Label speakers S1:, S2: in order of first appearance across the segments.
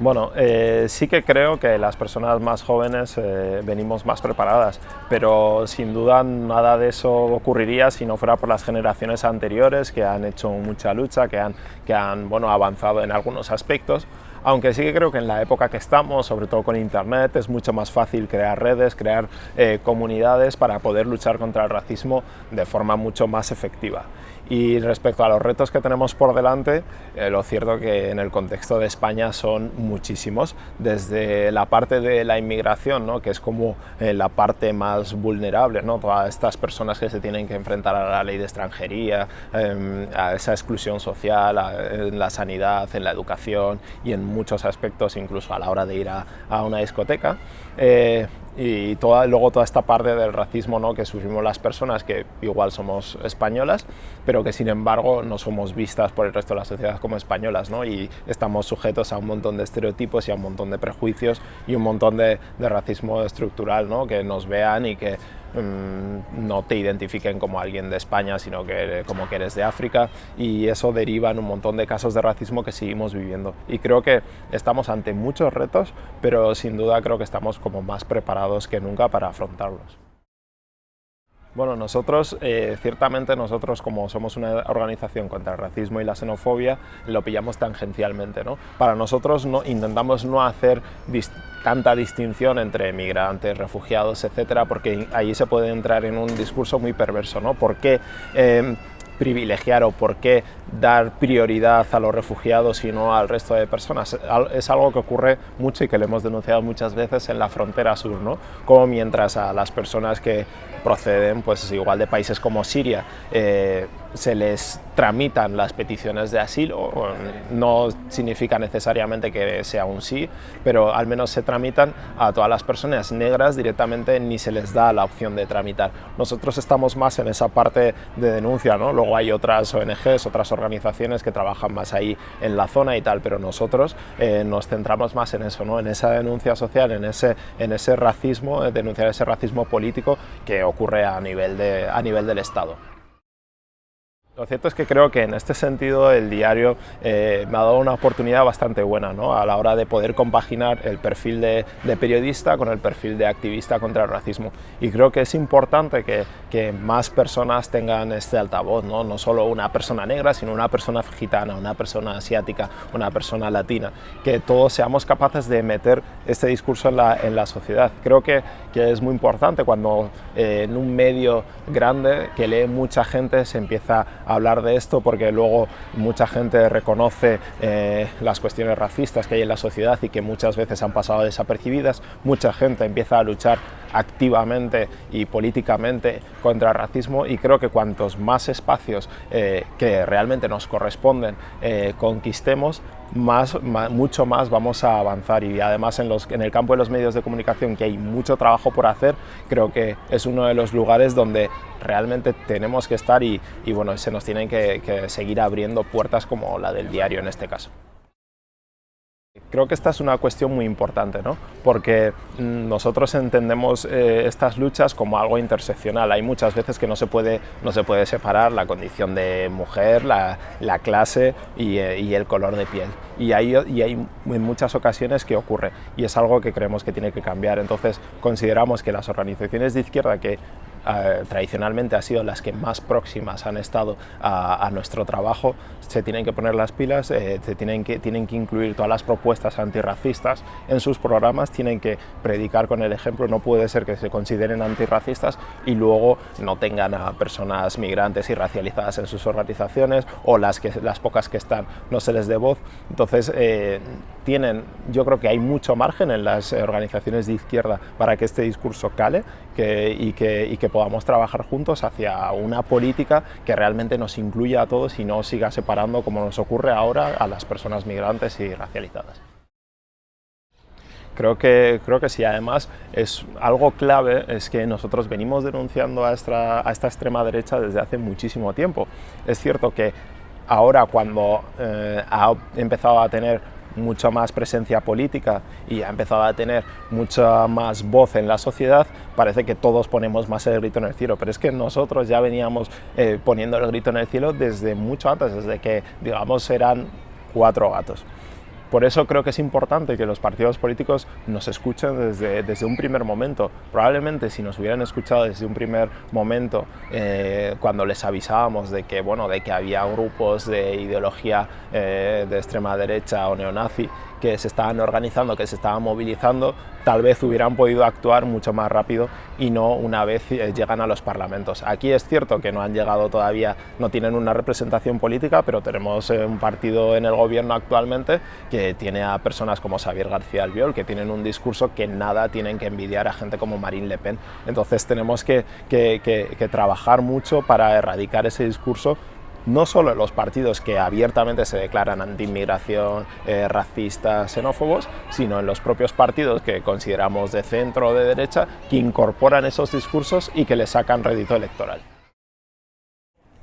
S1: Bueno, eh, sí que creo que las personas más jóvenes eh, venimos más preparadas, pero sin duda nada de eso ocurriría si no fuera por las generaciones anteriores que han hecho mucha lucha, que han, que han bueno, avanzado en algunos aspectos, aunque sí que creo que en la época que estamos, sobre todo con internet, es mucho más fácil crear redes, crear eh, comunidades para poder luchar contra el racismo de forma mucho más efectiva. Y respecto a los retos que tenemos por delante, eh, lo cierto que en el contexto de España son muchísimos, desde la parte de la inmigración, ¿no? que es como eh, la parte más vulnerable, ¿no? todas estas personas que se tienen que enfrentar a la ley de extranjería, em, a esa exclusión social, en la sanidad, en la educación y en muchos aspectos, incluso a la hora de ir a, una discoteca. Eh, y toda, luego toda esta parte del racismo ¿no? que sufrimos las personas que igual somos españolas, pero que sin embargo no somos vistas por el resto de la sociedad como españolas ¿no? y estamos sujetos a un montón de estereotipos y a un montón de prejuicios y un montón de, de racismo estructural, ¿no? que nos vean y que Mm, no te identifiquen como alguien de España, sino que como que eres de África y eso deriva en un montón de casos de racismo que seguimos viviendo. Y creo que estamos ante muchos retos, pero sin duda creo que estamos como más preparados que nunca para afrontarlos. Bueno, nosotros, eh, ciertamente nosotros como somos una organización contra el racismo y la xenofobia, lo pillamos tangencialmente. ¿no? Para nosotros no, intentamos no hacer tanta distinción entre migrantes, refugiados, etcétera, porque ahí se puede entrar en un discurso muy perverso. ¿no? ¿Por qué, eh, privilegiar o por qué dar prioridad a los refugiados y no al resto de personas. Es algo que ocurre mucho y que le hemos denunciado muchas veces en la frontera sur, ¿no? como mientras a las personas que proceden pues igual de países como Siria eh, se les tramitan las peticiones de asilo, no significa necesariamente que sea un sí, pero al menos se tramitan a todas las personas negras directamente ni se les da la opción de tramitar. Nosotros estamos más en esa parte de denuncia, ¿no? luego hay otras ONGs, otras organizaciones que trabajan más ahí en la zona y tal, pero nosotros eh, nos centramos más en eso, ¿no? en esa denuncia social, en ese, en ese racismo, denunciar ese racismo político que ocurre a nivel, de, a nivel del Estado. Lo cierto es que creo que en este sentido el diario eh, me ha dado una oportunidad bastante buena ¿no? a la hora de poder compaginar el perfil de, periodista con el perfil de activista contra el racismo. Y creo que es importante que, más personas tengan este altavoz, ¿no? no solo una persona negra, sino una persona gitana, una persona asiática, una persona latina, que todos seamos capaces de meter este discurso en la, sociedad. Creo que, que, es muy importante cuando eh, en un medio grande que lee mucha gente se empieza hablar de esto porque luego mucha gente reconoce eh, las cuestiones racistas que hay en la sociedad y que muchas veces han pasado desapercibidas, mucha gente empieza a luchar activamente y políticamente contra el racismo y creo que cuantos más espacios eh, que realmente nos corresponden eh, conquistemos, más, mucho más vamos a avanzar y además en, los, en el campo de los medios de comunicación que hay mucho trabajo por hacer, creo que es uno de los lugares donde realmente tenemos que estar y, bueno, se nos tienen que seguir abriendo puertas como la del diario en este caso. Creo que esta es una cuestión muy importante, ¿no? porque mm, nosotros entendemos eh, estas luchas como algo interseccional. Hay muchas veces que no se puede, no se puede separar la condición de mujer, la, clase eh, y, el color de piel. Y hay, y hay en muchas ocasiones que ocurre y es algo que creemos que tiene que cambiar. Entonces consideramos que las organizaciones de izquierda que eh, tradicionalmente han sido las que más próximas han estado a, nuestro trabajo, se tienen que poner las pilas, se tienen, que, tienen que incluir todas las propuestas antirracistas en sus programas, tienen que predicar con el ejemplo, no puede ser que se consideren antirracistas y luego no tengan a personas migrantes y racializadas en sus organizaciones o las, que, las pocas que están no se les dé voz. Entonces, eh, tienen, yo creo que hay mucho margen en las organizaciones de izquierda para que este discurso cale que, y que podamos trabajar juntos hacia una política que realmente nos incluya a todos y no siga separando como nos ocurre ahora a las personas migrantes y racializadas. Creo que, creo que sí, además es algo clave es que nosotros venimos denunciando a esta, a esta extrema derecha desde hace muchísimo tiempo. Es cierto que ahora cuando eh, ha empezado a tener mucha más presencia política y ha empezado a tener mucha más voz en la sociedad, parece que todos ponemos más el grito en el cielo, pero es que nosotros ya veníamos eh, poniendo el grito en el cielo desde mucho antes, desde que, digamos, eran cuatro gatos Por eso creo que es importante que los partidos políticos nos escuchen desde, desde un primer momento. Probablemente si nos hubieran escuchado desde un primer momento, eh, cuando les avisábamos de que, bueno, de que había grupos de ideología eh, de extrema derecha o neonazi que se estaban organizando, que se estaban movilizando, tal vez hubieran podido actuar mucho más rápido y no una vez eh, llegan a los parlamentos. Aquí es cierto que no han llegado todavía, no tienen una representación política, pero tenemos eh, un partido en el gobierno actualmente que tiene a personas como Xavier García Albiol, que tienen un discurso que nada tienen que envidiar a gente como Marine Le Pen. Entonces tenemos que trabajar mucho para erradicar ese discurso no solo en los partidos que abiertamente se declaran anti-inmigración, eh, racistas, xenófobos, sino en los propios partidos que consideramos de centro o de derecha, que incorporan esos discursos y que le sacan rédito electoral.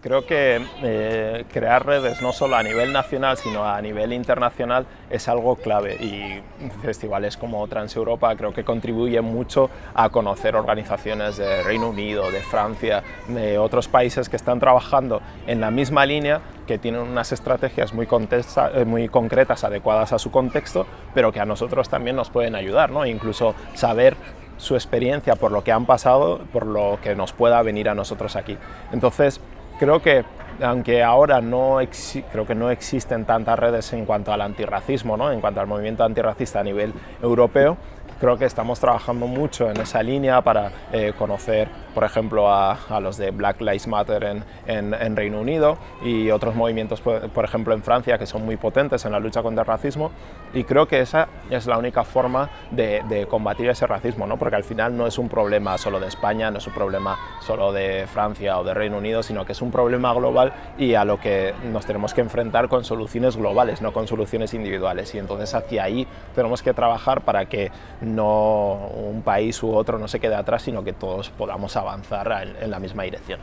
S1: Creo que eh, crear redes no solo a nivel nacional sino a nivel internacional es algo clave y festivales como Transeuropa creo que contribuyen mucho a conocer organizaciones de Reino Unido, de Francia, de otros países que están trabajando en la misma línea que tienen unas estrategias muy, eh, muy concretas, adecuadas a su contexto, pero que a nosotros también nos pueden ayudar, ¿no? incluso saber su experiencia por lo que han pasado, por lo que nos pueda venir a nosotros aquí. Entonces, creo que aunque ahora no, creo que no existen tantas redes en cuanto al antirracismo, ¿no? en cuanto al movimiento antirracista a nivel europeo, creo que estamos trabajando mucho en esa línea para eh, conocer, por ejemplo, a, a, los de Black Lives Matter en, en, en, Reino Unido y otros movimientos, por, ejemplo, en Francia, que son muy potentes en la lucha contra el racismo. Y creo que esa es la única forma de, de combatir ese racismo, ¿no? porque al final no es un problema solo de España, no es un problema solo de Francia o de Reino Unido, sino que es un problema global y a lo que nos tenemos que enfrentar con soluciones globales, no con soluciones individuales. Y entonces hacia ahí tenemos que trabajar para que no un país u otro no se quede atrás, sino que todos podamos avanzar en, en la misma dirección.